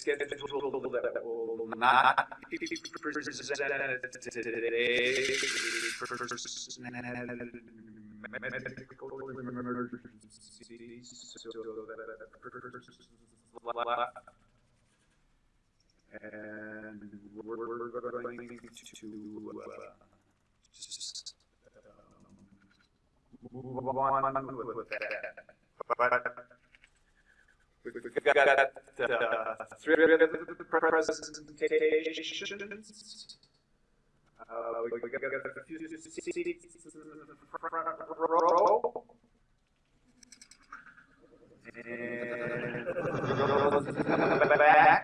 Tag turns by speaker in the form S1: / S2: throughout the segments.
S1: schedule that will not be presented today. So we're, going to, uh, just, um, move on with that. But we've got, uh, three presentations. Uh, we got a few seats in the front row. And the back.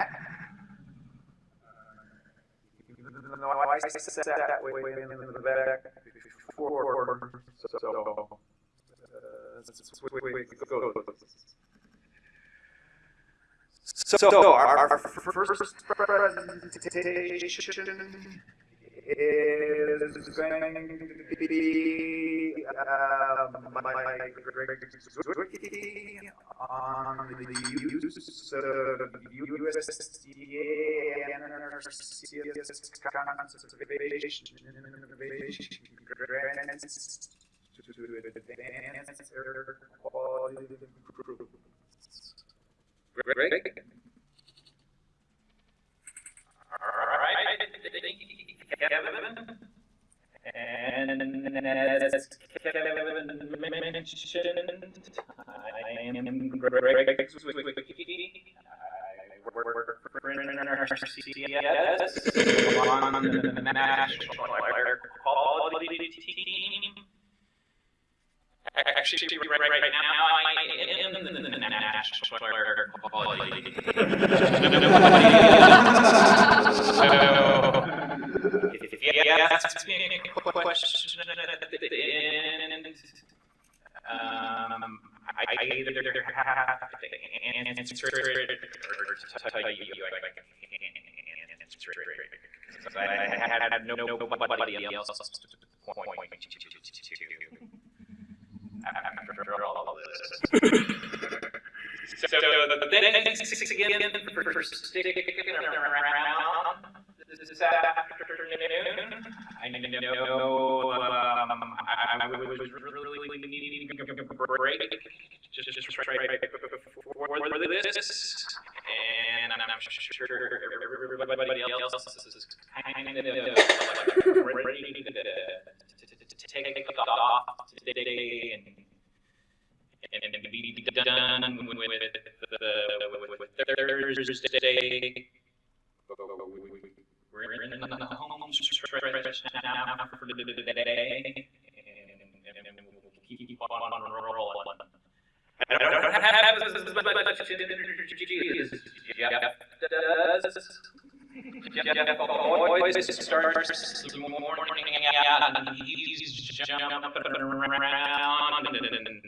S1: Even though I sat that way in the back before, so. uh, switch- go. So our, our first presentation is going to be uh, by Greg Zwicky on the use of USDA and NRCS conservation innovation grants to advance air quality improvements. Greg?
S2: Thank you, Kevin. And as Kevin mentioned, I am Greg Zwicky. I work for NRCS on the National Air Quality Team. Actually, right, right right now, I am the National Quality So, if you ask me a question at the end, um, I I either have to answer it or tell you I can't answer it. I had no nobody else to point to after all this. So, thanks again for sticking around this afternoon. I know, um, I, I was really needing a break, just, just right before this, and I'm sure everybody else is kind of ready to take off today and and, be done with, with, the, with Thursday. We're in the home stretch now for the day, and, and, we'll keep on rolling. I don't have as much energy as Jeff does. Jeff always starts the morning and he's jumping around and, and, and,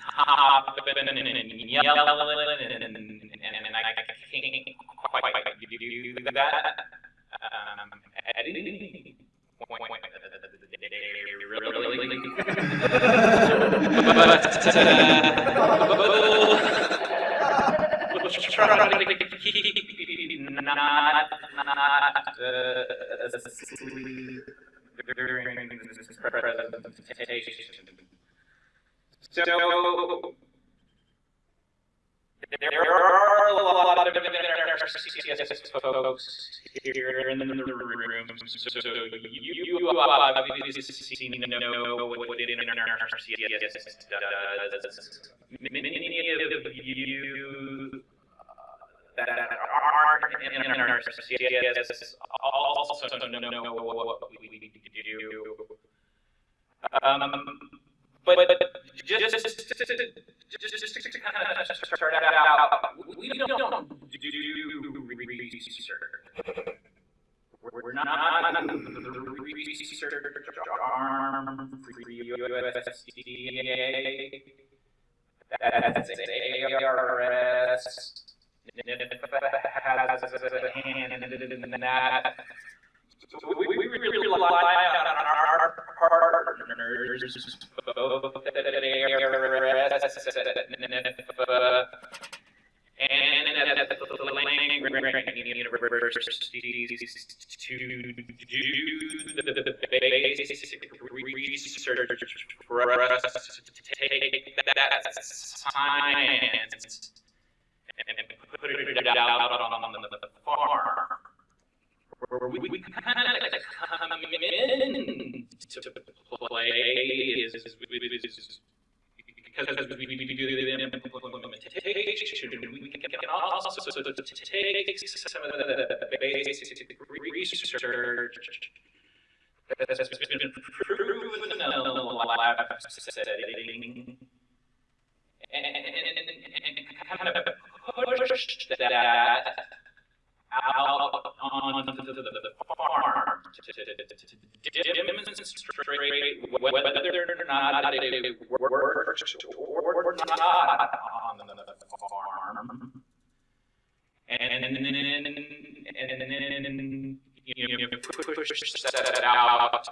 S2: hopping and, and, yelling, and, and, and, I can't quite do that. Um, at point, really. But, uh, try to keep not, asleep presentation. So, there are a lot of folks here in the room, so you, know what NRCS does. Many of you uh, that aren't in also know what we do. Um, but, but just, just, just, just to kind of start out, we don't do research. We're, we're not the research arm for USDA. That's ARS. has a hand in that. So we, we really rely on our partners, and at the universities to do the basic research for us to take that science and put it out on the farm. Where we, we kind of come in to play is, is, is because we, we, do the implementation, we can also take some of the basic research that's been proven in the lab setting and, and, kind of push that out onto the, the farm to, to, to, to demonstrate whether or not it works or not on the, farm. And, and, and, you push that out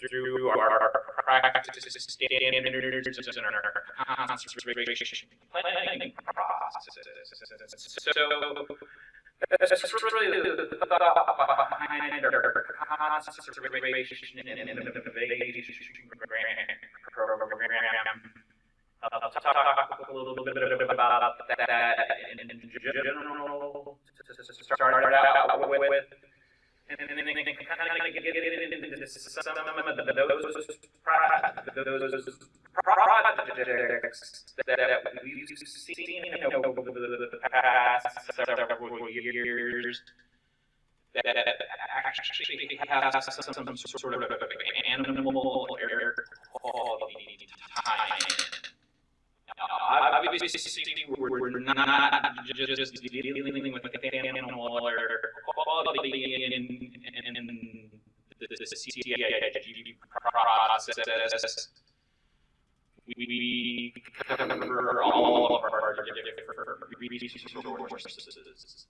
S2: through our practice standards and our conservation planning processes. So that's really the thought behind our conservation and innovation program. I'll talk a little bit about that in general to start out with. And then kind of get into some of those, those projects that we've seen over the past several years that actually have some sort of animal air quality time. Obviously, we're not just dealing with animal air quality in, in the CIG process. We cover all of our different resources.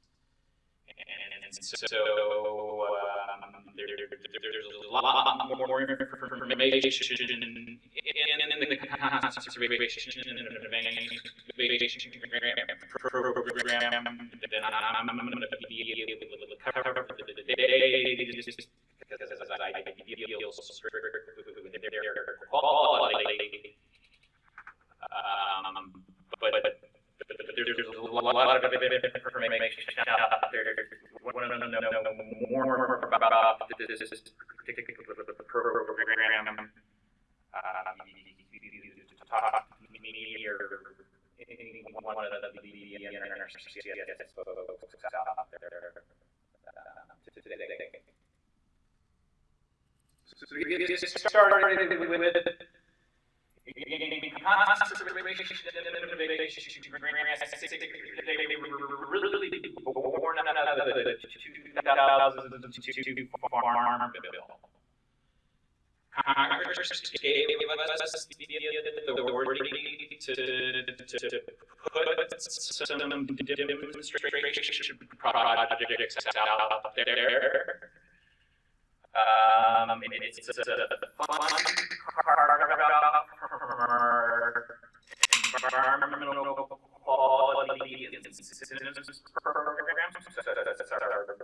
S2: And so um, there, there's a lot more information in, in the conservation and innovation program than I'm going to be able to cover today because I feel with their quality. Um, but, but there's a lot of information out there. Want to know more about this particular program? Um, talk to me or any one of the NRCS folks out there today. So we get started with really born out of the 2002 farm bill. Congress gave us the authority to, to put some demonstration projects out there. Um, it's a fun environmental quality incentives program. That's our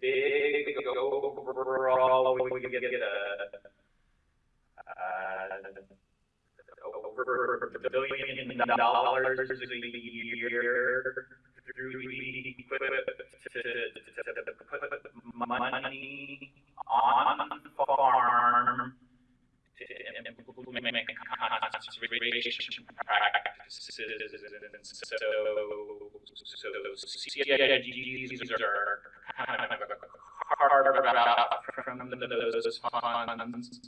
S2: big overall. We get a uh, over a billion dollars a year through to, put money on farm to implement conservation. So, so are kind of from those funds.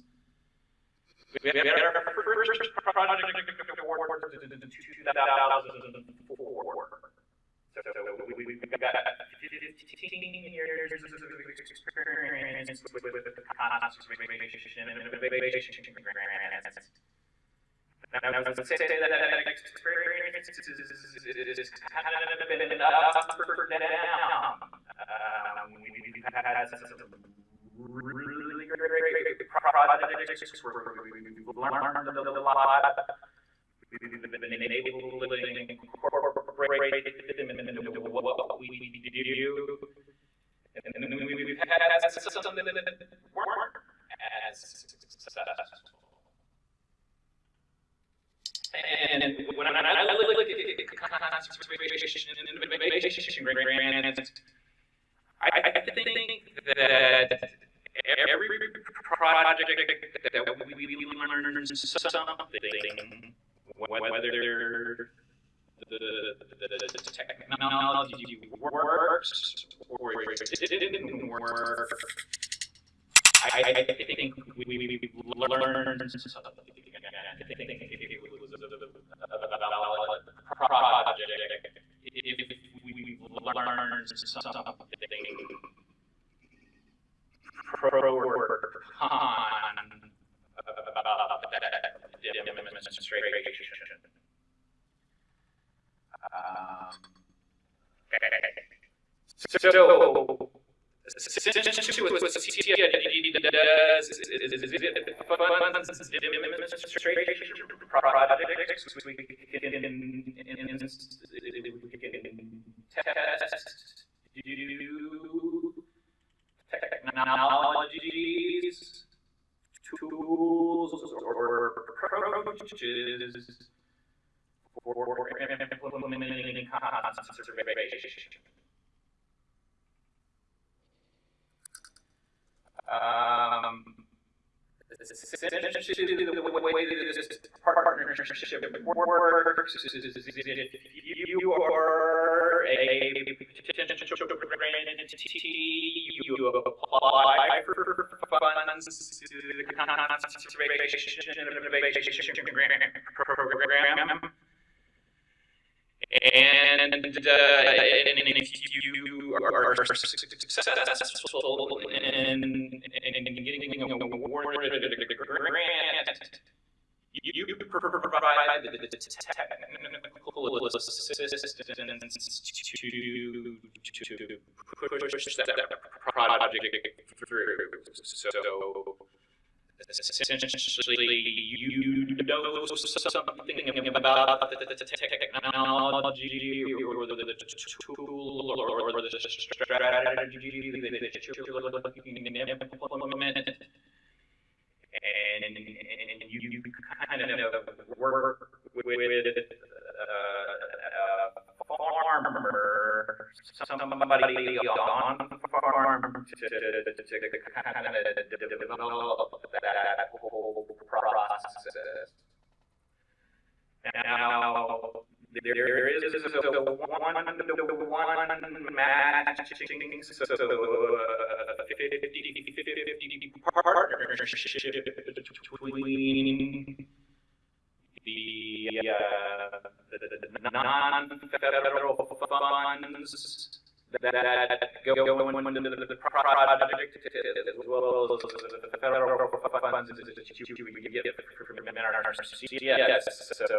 S2: We had our first project in 2004. So we, we, we got 15 years of experience with, with, with conservation and innovation grants. Now, let's say that experience is, kind of been up or down. We, we've had some really great projects where we've learned a lot. we've been enabling, incorporating them into what we do. And then we- we've had some that weren't as successful. And when I, I look at conservation and innovation grants, I, I think that every project that we, learn something, whether the, the, the technology works or it didn't work, I, I think we, we, learned something. I think it if we learned something pro or con about that demonstration. Um, so, demonstration projects, we can test, technologies, tools, or approaches for implementing conservation. Um, essentially, the way that this partnership works is if you are a potential grantee, you apply for funds to the conservation innovation grant program. And, uh, and if you are successful in, in getting awarded a grant, you, you provide the technical assistance to, to push that project through. So essentially you know something about the technology or the tool or the strategy that you're looking to implement. And, you, kind of work with, uh, farmer, somebody on farm to, to, to kind of develop that whole process. Now, there is a one, one matching, so uh, 50, 50 partnership between the, uh, the, the non-federal funds that go into the, project as well as the federal funds that we get from. So, so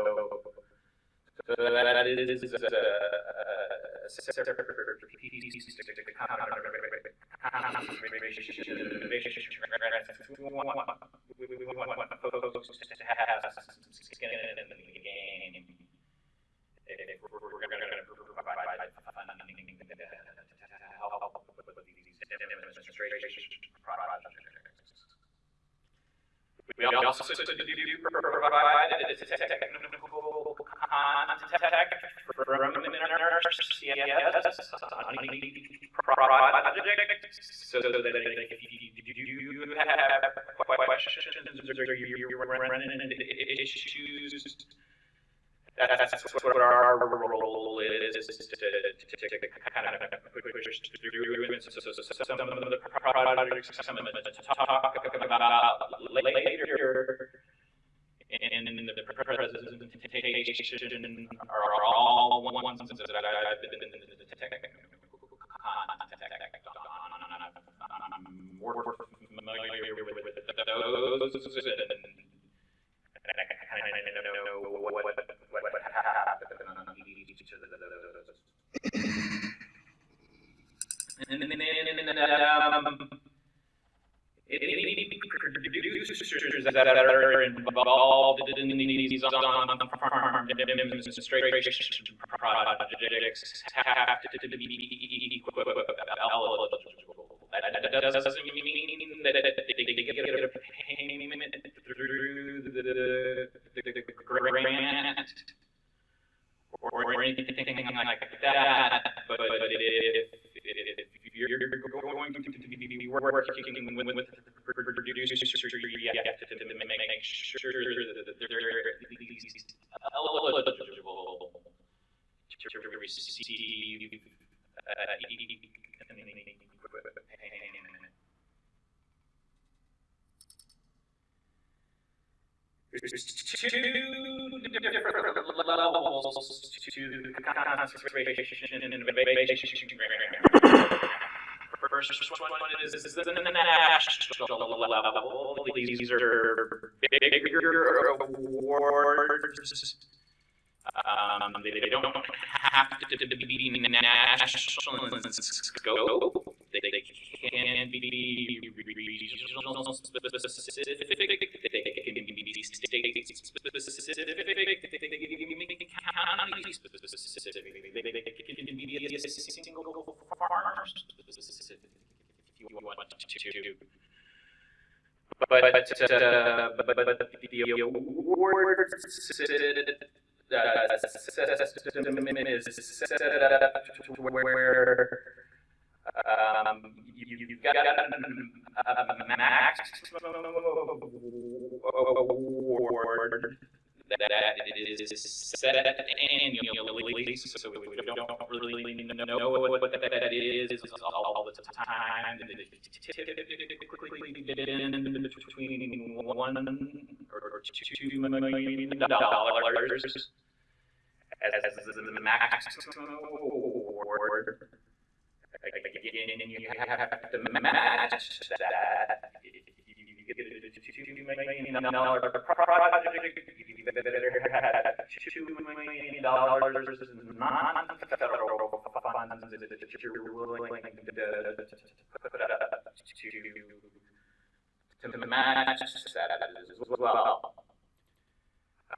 S2: that is a separate we, want folks to have skin in the game. We're, going to provide funding to help with these demonstration. We also do provide contact from our CIS on the project, so that if you do have questions or you're running into issues, that's what our role is, to, to, to kind of push through. And so, so, so some of the projects, some of the talk about later in the presentation are all ones that I've been contact on. I'm more familiar with those and I kind of know what, what, what, what happened on each of those. And then, um, any producers that are involved in these on-farm demonstration projects have to be eligible. That doesn't mean that they get a payment through the grant or anything like that, but if you're going to be working with producers, to make sure that they're eligible to receive There's two different levels to conservation and innovation. First one the national level. These are bigger awards. Um, they, they don't have to, to be national in scope. They, they can be regional specific. They can be state specific. They can be county specific. They, can be a single farmer specific if you want to. But, but, uh, but, but, but the awards uh, is where um, you, you've got a maximum award that is set annually, so we don't really know what that is all the time. Typically been between one or two million dollars as the maximum award. Again, you have to match that. You get a two million dollar project, you better have two million dollars in non-federal funds that you're willing to to match that as well.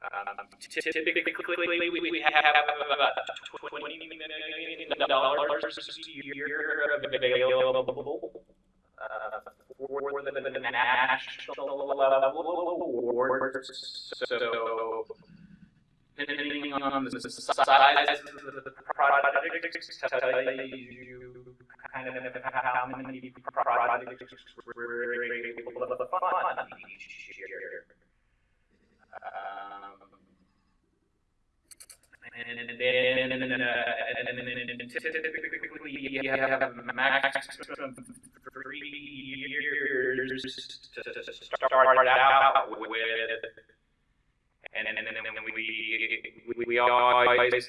S2: Um, typically, we have about twenty million dollars a year available uh, for the national level awards. So, depending on the size of the project, tell you kind of how many projects we're able to fund each year. Um, and then, uh, and then typically you have a maximum three years to start out with. And then, and then we, we, we always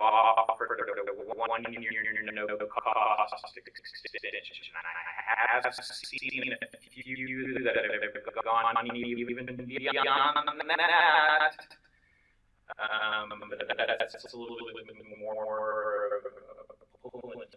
S2: offered the one year no cost extension. I have seen a few that have gone even beyond that. Um, but that's a little bit more to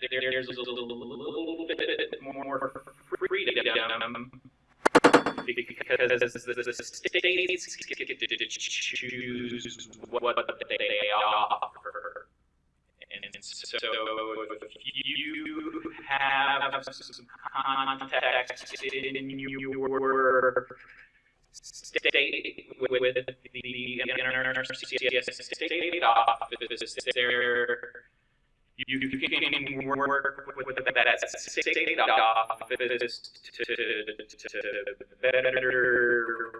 S2: there's a little bit more freedom because the states get to choose what they offer. And so if you have some context in your state with the NRCS state office there, you can work with that state office to, to better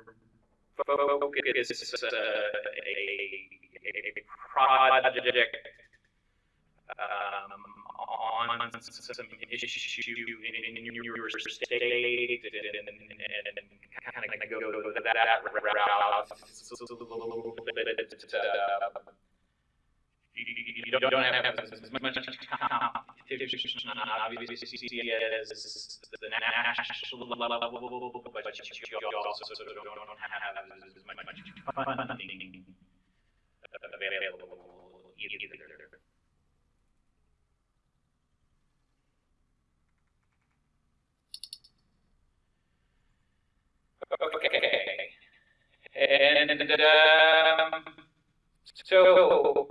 S2: focus uh, a, a project um, on some issue in, in your state and, and, and kind of go that, route. It's a little bit, uh, you, don't, don't have as much competition, obviously, as the national level, but you also sort of don't have as much funding available either. Okay. And, um, so,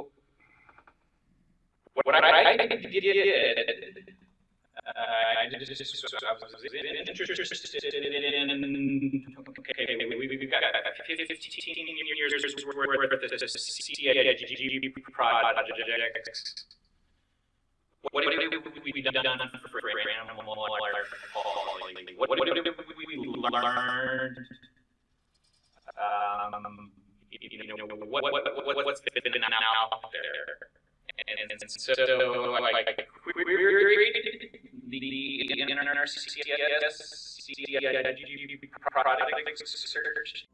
S2: what I did, uh, I just, I was interested in, okay, we, we've got fifteen years worth of CIG projects. What have we done for animal quality? What have we learned? Um, you know, what, what, what, what's been out there? And, and so, like, the NRCS, CIG product search.